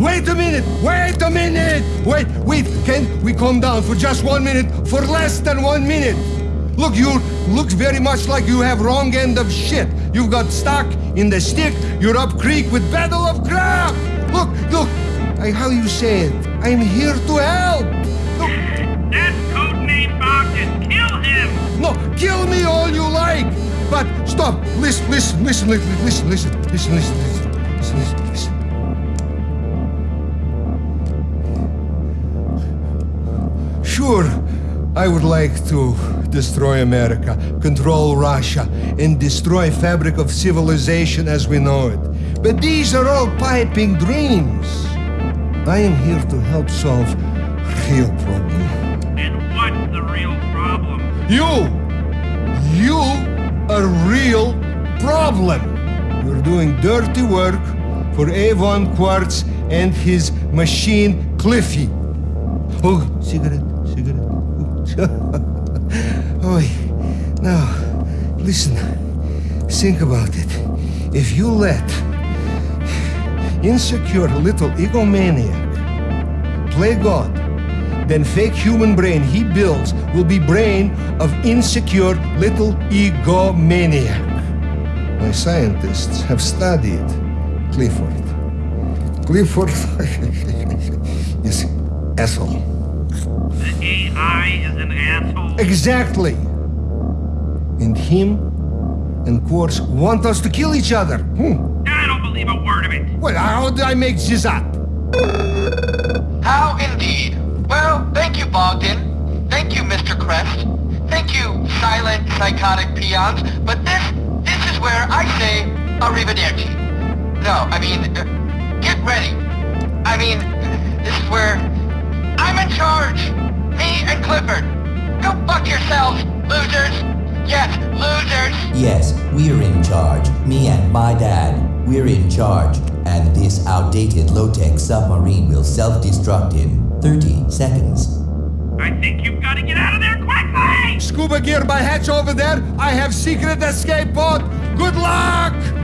a minute! Wait, a minute! wait, wait! can we calm down for just one minute? For less than one minute! Look, you look very much like you have wrong end of shit. You've got stuck in the stick, you're up creek with battle of crap! Look, look, I, how you say it? I'm here to help! Look, That's codename Bogdan. Kill him! no, kill me all you like! But stop! Listen, listen, listen, listen, listen, listen, listen, listen, listen, listen, Sure, I would like to destroy America, control Russia, and destroy fabric of civilization as we know it. But these are all piping dreams. I am here to help solve real problem. And what's the real problem? You! You a real problem! You're doing dirty work for Avon Quartz and his machine Cliffy. Oh, cigarette, cigarette. oh, now, listen. Think about it. If you let insecure little egomaniac play God, then fake human brain he builds will be brain of insecure little egomaniac. My scientists have studied Clifford. Clifford is asshole. The AI is an asshole. Exactly. And him and Quartz want us to kill each other. Hmm. I don't believe a word of it. Well, how did I make this up? How indeed. Well, thank you, Bogdan. Thank you, Mr. Crest. Thank you, silent, psychotic peons. But this, this is where I say arrivederci. No, I mean, uh, get ready. I mean, this is where I'm in charge. Me Clifford. Go fuck yourselves, losers. Yes, losers. Yes, we're in charge. Me and my dad. We're in charge. And this outdated low-tech submarine will self-destruct in 30 seconds. I think you've got to get out of there quickly! Scuba gear by hatch over there. I have secret escape pod. Good luck!